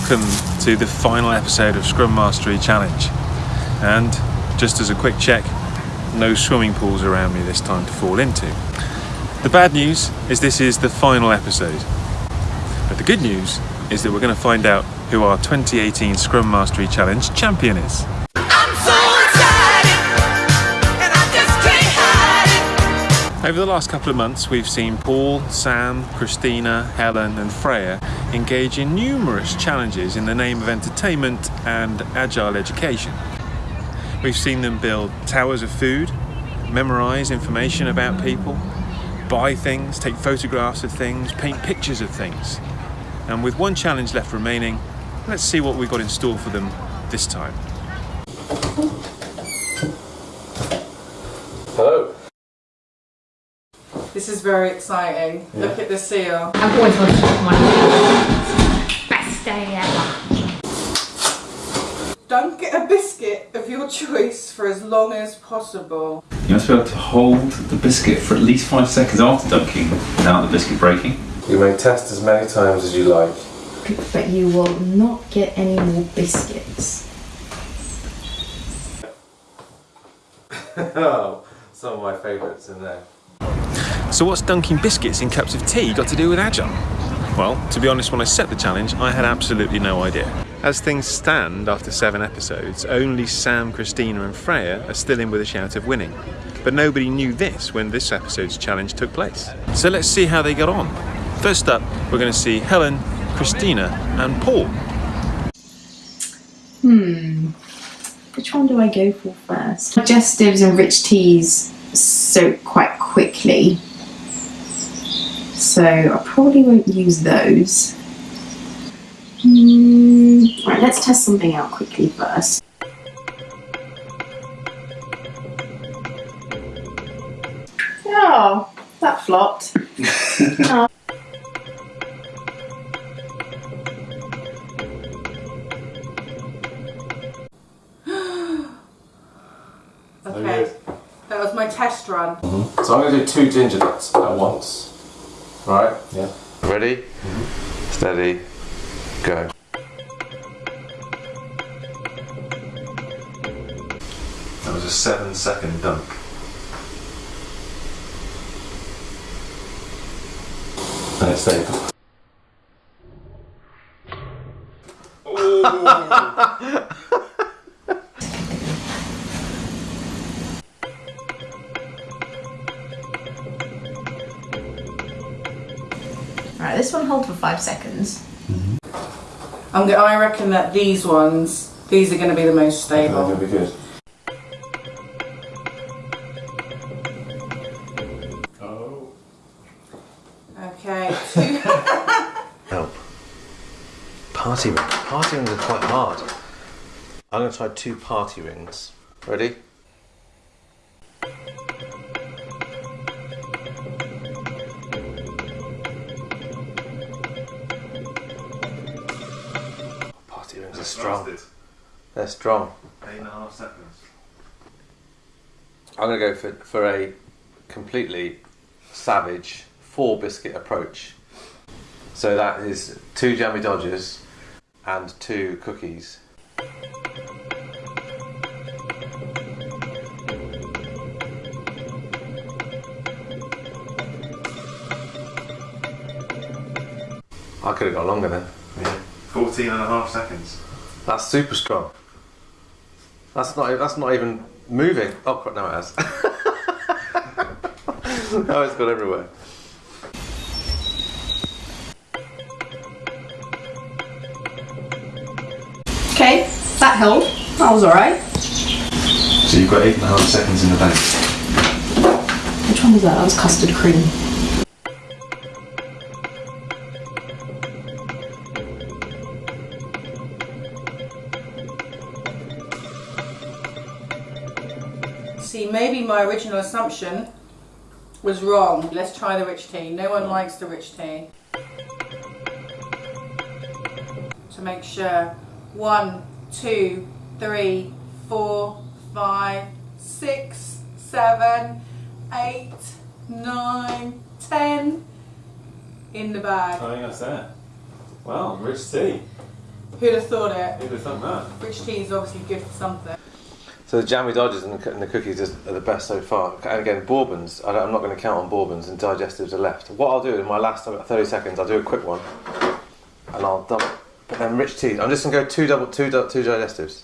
welcome to the final episode of Scrum Mastery Challenge. And just as a quick check, no swimming pools around me this time to fall into. The bad news is this is the final episode. But the good news is that we're going to find out who our 2018 Scrum Mastery Challenge champion is. Over the last couple of months, we've seen Paul, Sam, Christina, Helen, and Freya engage in numerous challenges in the name of entertainment and agile education. We've seen them build towers of food, memorize information about people, buy things, take photographs of things, paint pictures of things. And with one challenge left remaining, let's see what we've got in store for them this time. This is very exciting. Look at the seal. I've always wanted to have one. Best day ever. Don't get a biscuit of your choice for as long as possible. You must be able to hold the biscuit for at least five seconds after dunking without the biscuit breaking. You may test as many times as you like. but you will not get any more biscuits. oh, some of my favourites in there. So what's dunking biscuits in cups of tea got to do with Agile? Well, to be honest, when I set the challenge, I had absolutely no idea. As things stand after seven episodes, only Sam, Christina and Freya are still in with a shout of winning. But nobody knew this when this episode's challenge took place. So let's see how they got on. First up, we're going to see Helen, Christina and Paul. Hmm. Which one do I go for first? Digestives and rich teas soak quite quickly. So I probably won't use those. Hmm. Right, let's test something out quickly first. Oh, that flopped. Oh. Okay. That was my test run. So I'm going to do two ginger nuts at once. Right? Yeah. Ready? Mm-hmm. Steady. Go. That was a seven second dunk. And it's stayed. Right, this one hold for five seconds. Mm-hmm. I'm go- I reckon that these ones, these are going to be the most stable. going to be good. Oh. Okay. Two. Help. Party ring. Party rings are quite hard. I'm going to try two party rings. Ready? Are strong. They're strong. Eight and a half seconds. I'm going to go for, for a completely savage four biscuit approach. So that is two jammy dodgers and two cookies. I could have got longer then. Yeah. 14 and a half seconds. That's super strong. That's not. That's not even moving. Oh, crap, no, it has. oh, it's gone everywhere. Okay, that held. That was alright. So you've got eight and a half seconds in the bank. Which one was that? That was custard cream. My original assumption was wrong. Let's try the rich tea. No one likes the rich tea. To make sure. One, two, three, four, five, six, seven, eight, nine, ten in the bag. I think that's that. Wow, rich tea. Who'd have thought it? Who'd have thought that? Rich tea is obviously good for something. So the jammy dodgers and the, and the cookies is- are the best so far. And again, bourbons. I I'm not going to count on bourbons, and digestives are left. What I'll do in my last 30 seconds, I'll do a quick one, and I'll double. But then rich tea. I'm just going to go two double two two digestives.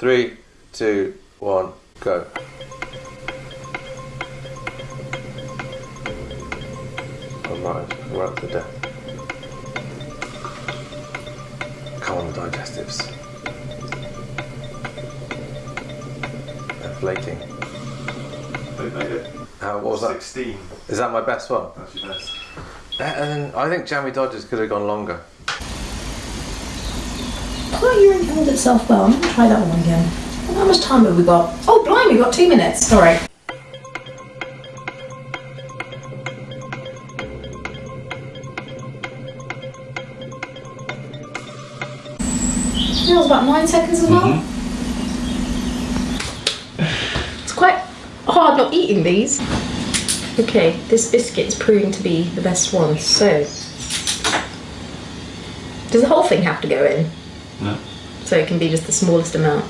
Three, two, one, go. I'm right, right to death. Come on, digestives. They're. They made it. Uh, what was that? 16. Is that my best one? That's your best. Better than I think Jammy Dodgers could have gone longer. Quite your held itself well. I'm gonna try that one again. How much time have we got? Oh, blimey, we've got two minutes. Sorry. That was about nine seconds as well. It's quite hard not eating these. Okay, this biscuit's proving to be the best one. So, does the whole thing have to go in? No. So it can be just the smallest amount.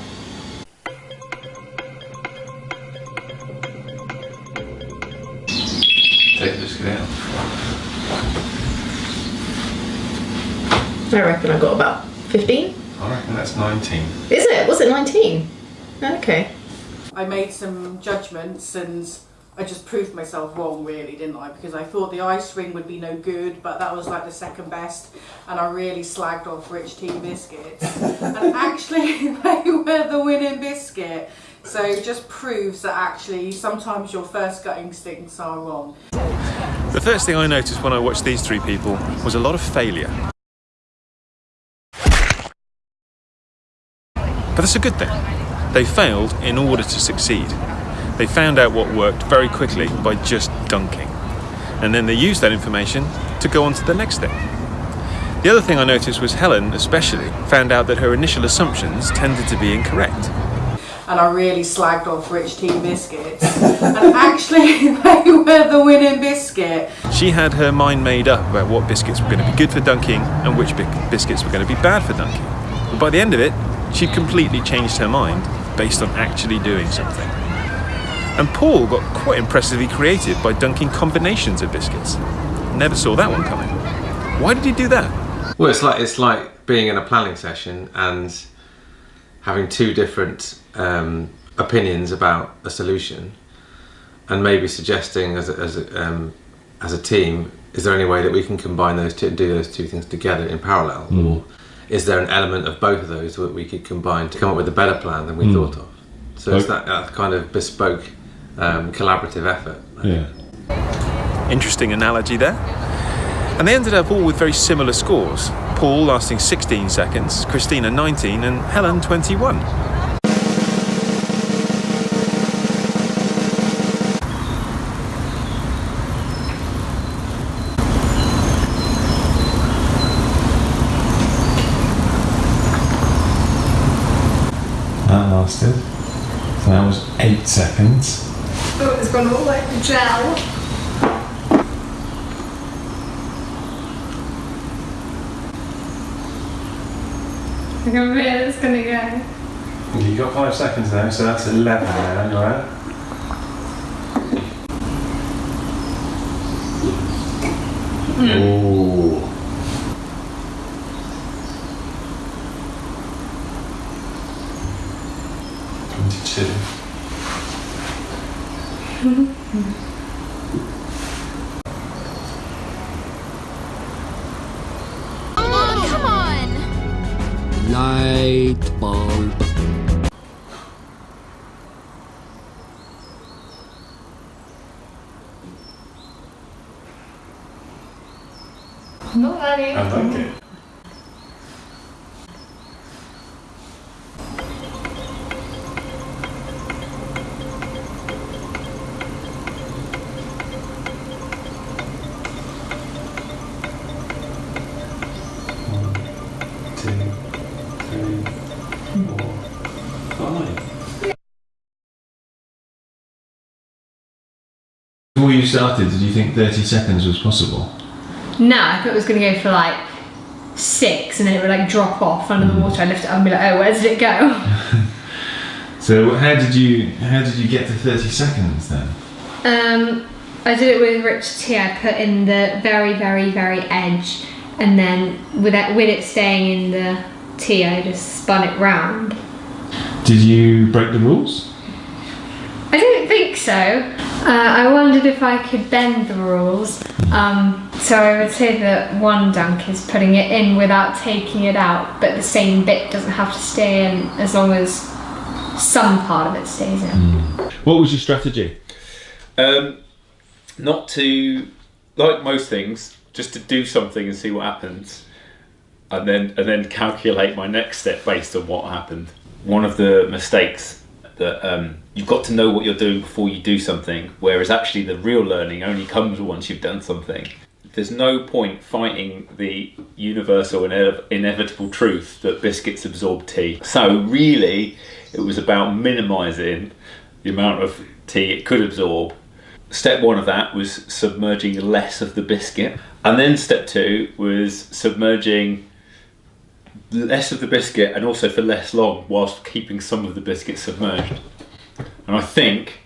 Take the biscuit out. I reckon I got about 15. I reckon that's 19. Is it? Was it 19? Okay. I made some judgments and I just proved myself wrong, really, didn't I? Because I thought the ice ring would be no good, but that was like the second best, and I really slagged off Rich Tea biscuits. and actually, they were the winning biscuit. So it just proves that actually sometimes your first gut instincts are wrong. The first thing I noticed when I watched these three people was a lot of failure. But that's a good thing. They failed in order to succeed. They found out what worked very quickly by just dunking. And then they used that information to go on to the next thing. The other thing I noticed was Helen, especially, found out that her initial assumptions tended to be incorrect. And I really slagged off Rich Tea biscuits. and actually, they were the winning biscuit. She had her mind made up about what biscuits were going to be good for dunking and which biscuits were going to be bad for dunking. But by the end of it, she'd completely changed her mind based on actually doing something. And Paul got quite impressively creative by dunking combinations of biscuits. Never saw that one coming. Why did he do that? Well, it's like it's like being in a planning session and having two different um, opinions about a solution, and maybe suggesting as a, as a, um, as a team, is there any way that we can combine those two, do those two things together in parallel, or is there an element of both of those that we could combine to come up with a better plan than we thought of? So it's that, that kind of bespoke, um, collaborative effort. Yeah. Interesting analogy there. And they ended up all with very similar scores. Paul lasting 16 seconds, Christina 19, and Helen 21. Eight. Oh, it's gone all like gel. I can feel it's gonna go. You got five seconds now, so that's eleven now, right? Hmm. Ooh. Twenty-two. Come on! Light bulb. Not ready. I like it. Started, did you think 30 seconds was possible? No, I thought it was gonna go for like six, and then it would like drop off under the water. I lift it up and be like, oh, where did it go? So how did you how did you get to 30 seconds then? Um, I did it with rich tea. I put in the very, very, very edge, and then with it, with it staying in the tea, I just spun it round. Did you break the rules? I don't think so. Uh, I wondered if I could bend the rules. Um, so I would say that one dunk is putting it in without taking it out, but the same bit doesn't have to stay in as long as some part of it stays in. What was your strategy? Um, not to, like most things, just to do something and see what happens, and then and then calculate my next step based on what happened. One of the mistakes that um, you've got to know what you're doing before you do something, whereas actually the real learning only comes once you've done something. There's no point fighting the universal ine- inevitable truth that biscuits absorb tea. So really, it was about minimising the amount of tea it could absorb step one of that was submerging less of the biscuit and then step two was submerging less of the biscuit and also for less long whilst keeping some of the biscuit submerged and i think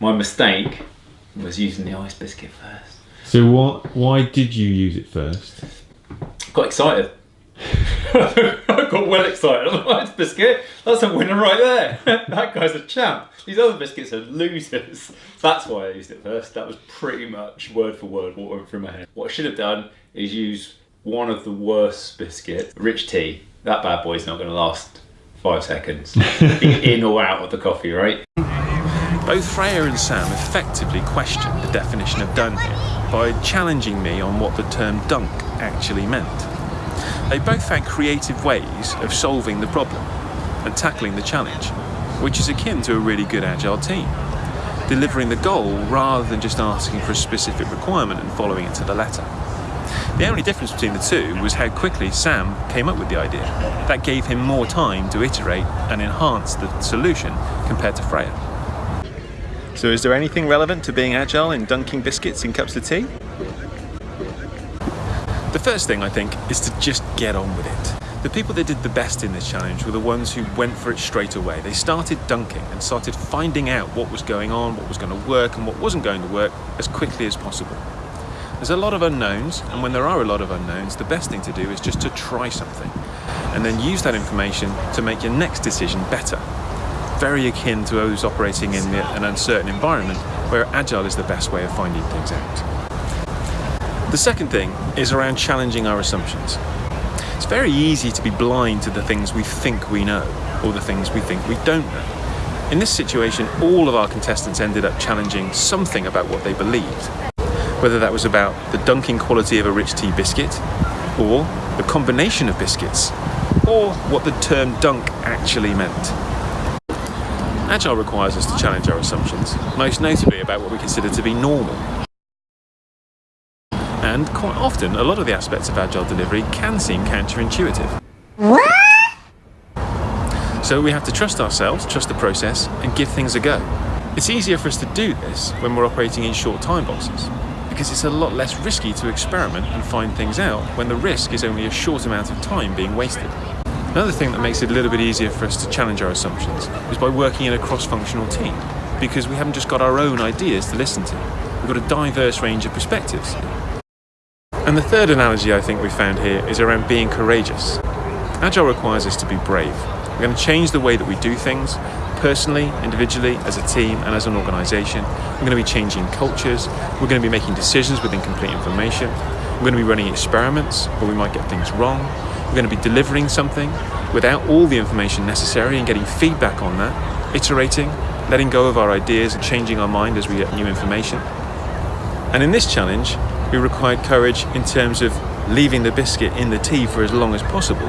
my mistake was using the ice biscuit first So what? Why did you use it first? got excited I got well excited. I was like, "Ice biscuit, that's a winner right there. that guy's a champ. These other biscuits are losers. That's why I used it first. That was pretty much word for word what went through my head. What I should have done is use one of the worst biscuits, rich tea. That bad boy's not going to last five seconds. in or out of the coffee, right? Both Freya and Sam effectively questioned the definition of done here by challenging me on what the term dunk actually meant. They both found creative ways of solving the problem and tackling the challenge, which is akin to a really good agile team. Delivering the goal rather than just asking for a specific requirement and following it to the letter. The only difference between the two was how quickly Sam came up with the idea. That gave him more time to iterate and enhance the solution compared to Freya. So is there anything relevant to being agile in dunking biscuits in cups of tea? The first thing I think is to just get on with it. The people that did the best in this challenge were the ones who went for it straight away. They started dunking and started finding out what was going on, what was going to work and what wasn't going to work as quickly as possible. There's a lot of unknowns, and when there are a lot of unknowns, the best thing to do is just to try something and then use that information to make your next decision better. Very akin to those operating in the- an uncertain environment where agile is the best way of finding things out. The second thing is around challenging our assumptions. It's very easy to be blind to the things we think we know or the things we think we don't know. In this situation, all of our contestants ended up challenging something about what they believed. Whether that was about the dunking quality of a rich tea biscuit, or the combination of biscuits, or what the term dunk actually meant. Agile requires us to challenge our assumptions, most notably about what we consider to be normal. And quite often, a lot of the aspects of agile delivery can seem counterintuitive. So we have to trust ourselves, trust the process, and give things a go. It's easier for us to do this when we're operating in short time boxes, because it's a lot less risky to experiment and find things out when the risk is only a short amount of time being wasted. Another thing that makes it a little bit easier for us to challenge our assumptions is by working in a cross-functional team, because we haven't just got our own ideas to listen to. We've got a diverse range of perspectives. And the third analogy I think we found here is around being courageous. Agile requires us to be brave. We're going to change the way that we do things, personally, individually, as a team, and as an organisation. We're going to be changing cultures. We're going to be making decisions with incomplete information. We're going to be running experiments where we might get things wrong. We're going to be delivering something without all the information necessary and getting feedback on that, iterating, letting go of our ideas and changing our mind as we get new information. And in this challenge, we required courage in terms of leaving the biscuit in the tea for as long as possible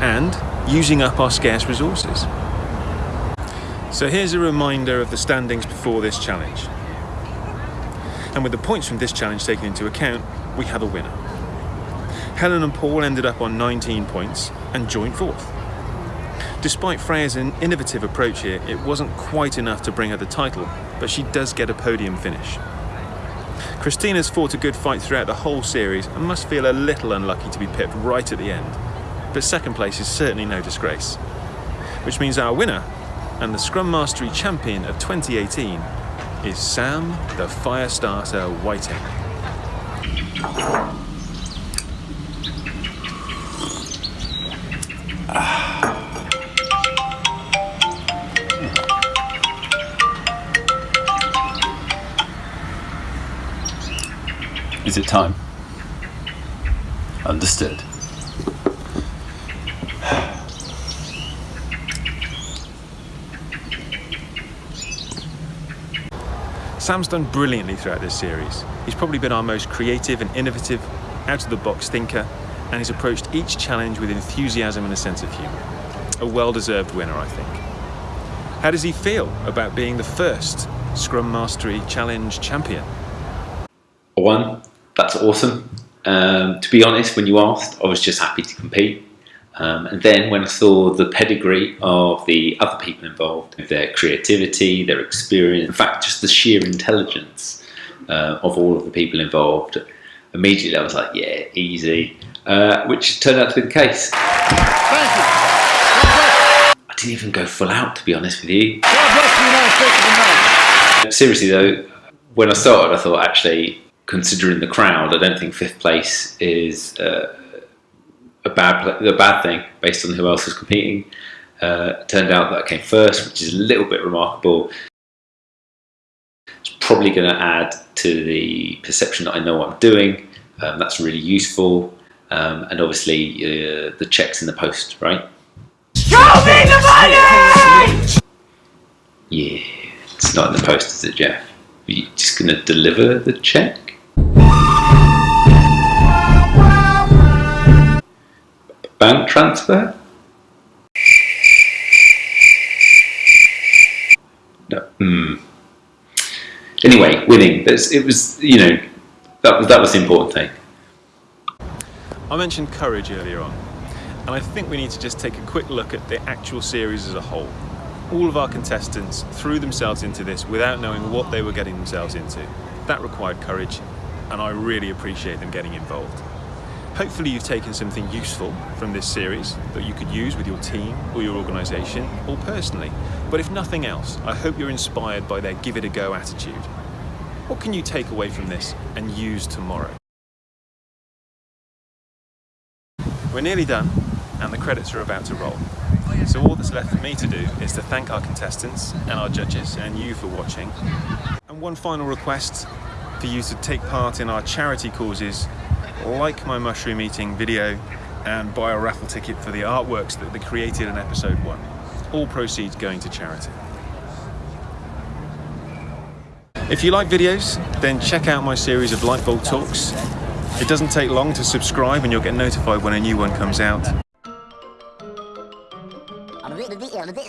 and using up our scarce resources. So here's a reminder of the standings before this challenge. And with the points from this challenge taken into account, we have a winner. Helen and Paul ended up on 19 points and joint fourth. Despite Freya's innovative approach here, it wasn't quite enough to bring her the title, but she does get a podium finish. Christina's fought a good fight throughout the whole series and must feel a little unlucky to be pipped right at the end. But second place is certainly no disgrace. Which means our winner and the Scrum Mastery champion of 2018 is Sam the Firestarter Whiting. Is it time? Understood. Sam's done brilliantly throughout this series. He's probably been our most creative and innovative, out of the box thinker, and he's approached each challenge with enthusiasm and a sense of humour. A well deserved winner, I think. How does he feel about being the first Scrum Mastery Challenge champion? I won. That's awesome. Um, to be honest, when you asked, I was just happy to compete. Um, and then when I saw the pedigree of the other people involved, their creativity, their experience, in fact, just the sheer intelligence uh, of all of the people involved, immediately I was like, yeah, easy, uh, which turned out to be the case. I didn't even go full out, to be honest with you. Seriously though, when I started, I thought actually, considering the crowd, I don't think fifth place is uh, a bad a bad thing based on who else was competing. Uh, turned out that I came first, which is a little bit remarkable. It's probably going to add to the perception that I know what I'm doing. Um, that's really useful, um, and obviously uh, the checks in the post, right? Show me the money! Yeah, it's not in the post, is it, Jeff? Are you just going to deliver the check? Bank transfer? No. Hmm. Anyway, winning. That's, it was, you know, that was that was the important thing. I mentioned courage earlier on, and I think we need to just take a quick look at the actual series as a whole. All of our contestants threw themselves into this without knowing what they were getting themselves into. That required courage, and I really appreciate them getting involved. Hopefully you've taken something useful from this series that you could use with your team or your organisation or personally. But if nothing else, I hope you're inspired by their give it a go attitude. What can you take away from this and use tomorrow? We're nearly done and the credits are about to roll. So all that's left for me to do is to thank our contestants and our judges and you for watching. And one final request for you to take part in our charity causes like my mushroom eating video and buy a raffle ticket for the artworks that they created in episode one. All proceeds going to charity. If you like videos, then check out my series of Lightbulb Talks. It doesn't take long to subscribe and you'll get notified when a new one comes out.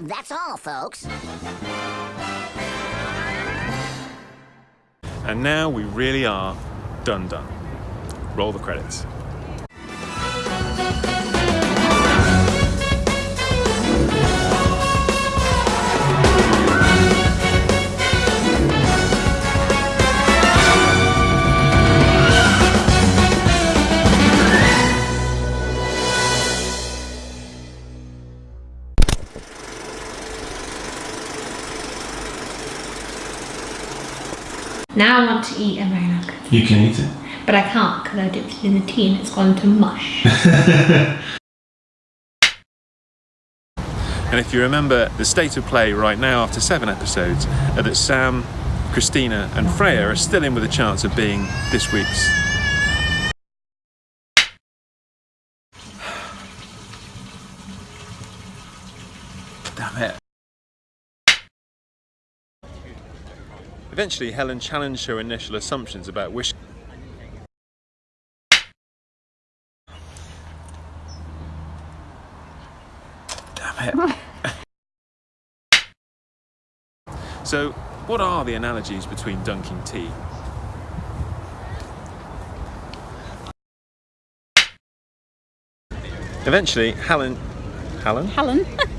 That's all, folks. And now we really are done done. Roll the credits. Now I want to eat a Marinock. You can eat it. But I can't because I dipped it in the tea and it's gone to mush. And if you remember, the state of play right now after seven episodes are that Sam, Christina, and Freya are still in with a chance of being this week's. Damn it. Eventually, Helen challenged her initial assumptions about Wish. So, what are the analogies between dunking tea? Eventually, Helen. Helen? Helen.